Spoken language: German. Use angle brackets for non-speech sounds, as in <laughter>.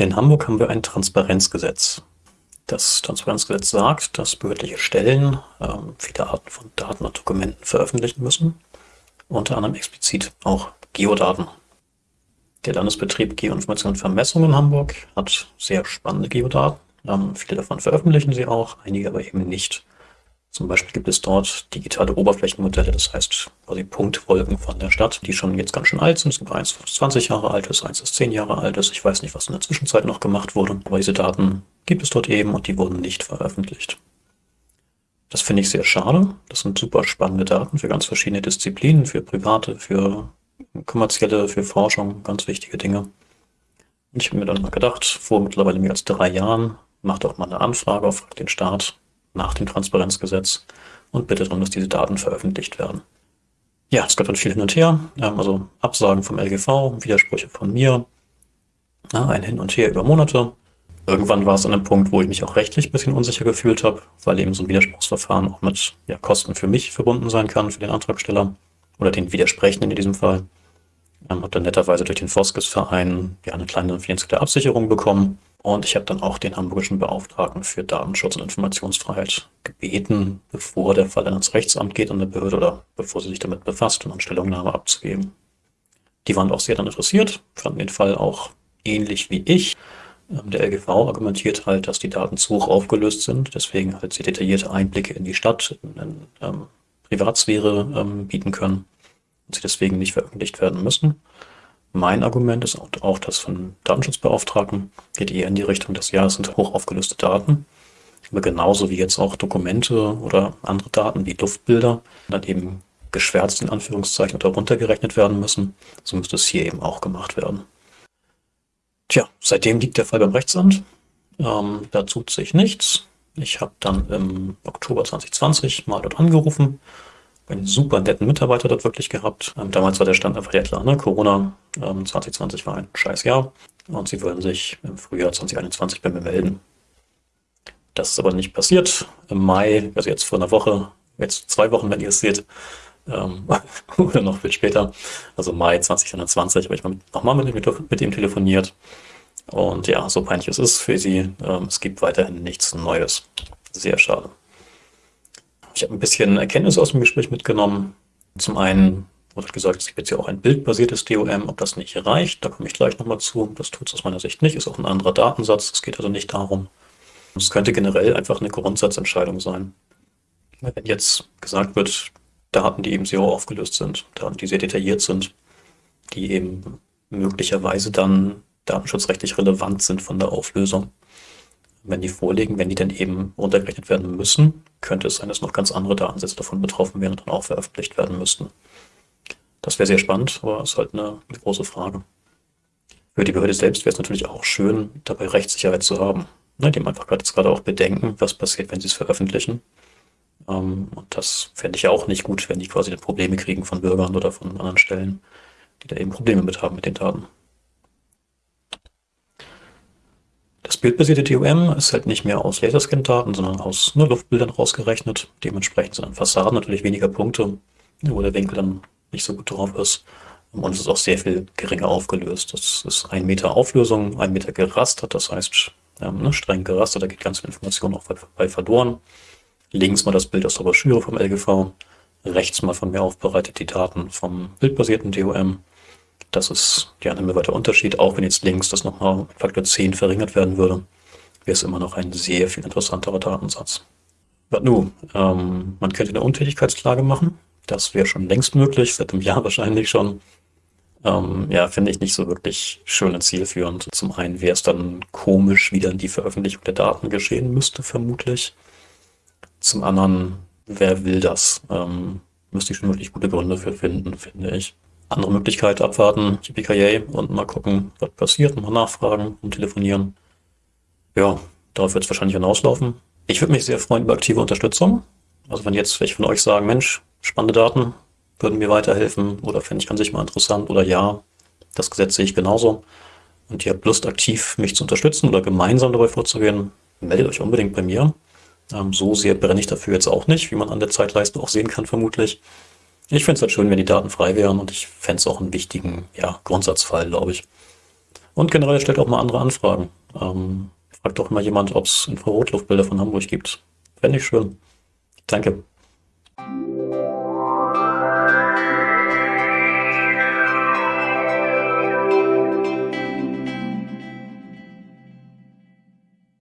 In Hamburg haben wir ein Transparenzgesetz. Das Transparenzgesetz sagt, dass behördliche Stellen ähm, viele Arten von Daten und Dokumenten veröffentlichen müssen, unter anderem explizit auch Geodaten. Der Landesbetrieb Geoinformation und Vermessung in Hamburg hat sehr spannende Geodaten. Ähm, viele davon veröffentlichen sie auch, einige aber eben nicht. Zum Beispiel gibt es dort digitale Oberflächenmodelle, das heißt quasi Punktwolken von der Stadt, die schon jetzt ganz schön alt sind. Es gibt eins, das 20 Jahre alt ist, eins, das 10 Jahre alt ist. Ich weiß nicht, was in der Zwischenzeit noch gemacht wurde, aber diese Daten gibt es dort eben und die wurden nicht veröffentlicht. Das finde ich sehr schade. Das sind super spannende Daten für ganz verschiedene Disziplinen, für private, für kommerzielle, für Forschung, ganz wichtige Dinge. Und ich habe mir dann mal gedacht, vor mittlerweile mehr als drei Jahren, macht doch mal eine Anfrage auf den Staat nach dem Transparenzgesetz und bitte darum, dass diese Daten veröffentlicht werden. Ja, es gab dann viel hin und her, also Absagen vom LGV, Widersprüche von mir, ein Hin und Her über Monate. Irgendwann war es an einem Punkt, wo ich mich auch rechtlich ein bisschen unsicher gefühlt habe, weil eben so ein Widerspruchsverfahren auch mit ja, Kosten für mich verbunden sein kann, für den Antragsteller oder den Widersprechenden in diesem Fall. Ähm, habe dann netterweise durch den Foskes-Verein ja, eine kleine finanzielle Absicherung bekommen und ich habe dann auch den hamburgischen Beauftragten für Datenschutz und Informationsfreiheit gebeten, bevor der Fall dann ins Rechtsamt geht an der Behörde oder bevor sie sich damit befasst, um eine Stellungnahme abzugeben. Die waren auch sehr dann interessiert, fanden den Fall auch ähnlich wie ich. Ähm, der LGV argumentiert halt, dass die Daten zu hoch aufgelöst sind, deswegen halt sehr detaillierte Einblicke in die Stadt, in, in ähm, Privatsphäre ähm, bieten können und sie deswegen nicht veröffentlicht werden müssen. Mein Argument ist auch das von Datenschutzbeauftragten, geht eher in die Richtung, dass ja, es sind hoch aufgelöste Daten, aber genauso wie jetzt auch Dokumente oder andere Daten wie Luftbilder dann eben geschwärzt in Anführungszeichen oder runtergerechnet werden müssen, so müsste es hier eben auch gemacht werden. Tja, seitdem liegt der Fall beim Rechtsamt. Ähm, da tut sich nichts. Ich habe dann im Oktober 2020 mal dort angerufen einen super netten Mitarbeiter dort wirklich gehabt. Ähm, damals war der Stand einfach ja klar, ne? Corona ähm, 2020 war ein scheiß Jahr und sie wollen sich im Frühjahr 2021 bei mir melden. Das ist aber nicht passiert. Im Mai, also jetzt vor einer Woche, jetzt zwei Wochen, wenn ihr es seht, ähm, <laughs> oder noch viel später, also Mai 2021, habe ich nochmal mit, mit, mit ihm telefoniert. Und ja, so peinlich es ist für sie, ähm, es gibt weiterhin nichts Neues. Sehr schade. Ich habe ein bisschen Erkenntnis aus dem Gespräch mitgenommen. Zum einen wurde gesagt, es gibt jetzt ja auch ein bildbasiertes DOM, ob das nicht reicht, da komme ich gleich nochmal zu. Das tut es aus meiner Sicht nicht, ist auch ein anderer Datensatz, es geht also nicht darum. Es könnte generell einfach eine Grundsatzentscheidung sein. Wenn jetzt gesagt wird, Daten, die eben sehr hoch aufgelöst sind, Daten, die sehr detailliert sind, die eben möglicherweise dann datenschutzrechtlich relevant sind von der Auflösung, wenn die vorliegen, wenn die dann eben runtergerechnet werden müssen, könnte es sein, dass noch ganz andere Datensätze davon betroffen wären und dann auch veröffentlicht werden müssten. Das wäre sehr spannend, aber ist halt eine, große Frage. Für die Behörde selbst wäre es natürlich auch schön, dabei Rechtssicherheit zu haben. Ne, die einfach gerade jetzt gerade auch bedenken, was passiert, wenn sie es veröffentlichen. Ähm, und das fände ich ja auch nicht gut, wenn die quasi Probleme kriegen von Bürgern oder von anderen Stellen, die da eben Probleme mit haben mit den Daten. Das bildbasierte DOM ist halt nicht mehr aus Laserscan-Daten, sondern aus nur Luftbildern rausgerechnet. Dementsprechend sind an Fassaden natürlich weniger Punkte, wo der Winkel dann nicht so gut drauf ist. Und es ist auch sehr viel geringer aufgelöst. Das ist ein Meter Auflösung, ein Meter gerastert, das heißt ähm, ne, streng gerastert, da geht ganz viel Information auch bei verloren. Links mal das Bild aus der Broschüre vom LGV, rechts mal von mir aufbereitet die Daten vom bildbasierten DOM das ist ja ein himmelweiter Unterschied. Auch wenn jetzt links das nochmal Faktor 10 verringert werden würde, wäre es immer noch ein sehr viel interessanterer Datensatz. Was nun? Ähm, man könnte eine Untätigkeitsklage machen. Das wäre schon längst möglich, seit einem Jahr <laughs> wahrscheinlich schon. Ähm, ja, finde ich nicht so wirklich schön und zielführend. Zum einen wäre es dann komisch, wie dann die Veröffentlichung der Daten geschehen müsste, vermutlich. Zum anderen, wer will das? Ähm, müsste ich schon wirklich gute Gründe für finden, finde ich andere Möglichkeit abwarten, PKA und mal gucken, was passiert, mal nachfragen und telefonieren. Ja, darauf wird es wahrscheinlich hinauslaufen. Ich würde mich sehr freuen über aktive Unterstützung. Also wenn jetzt welche von euch sagen, Mensch, spannende Daten würden mir weiterhelfen oder fände ich an sich mal interessant oder ja, das Gesetz sehe ich genauso und ihr habt Lust, aktiv mich zu unterstützen oder gemeinsam dabei vorzugehen, meldet euch unbedingt bei mir. Ähm, so sehr brenne ich dafür jetzt auch nicht, wie man an der Zeitleiste auch sehen kann vermutlich. Ich fände es halt schön, wenn die Daten frei wären und ich fände es auch einen wichtigen ja, Grundsatzfall, glaube ich. Und generell stellt auch mal andere Anfragen. Ähm, fragt doch mal jemand, ob es Infrarotluftbilder von Hamburg gibt. Fände ich schön. Danke.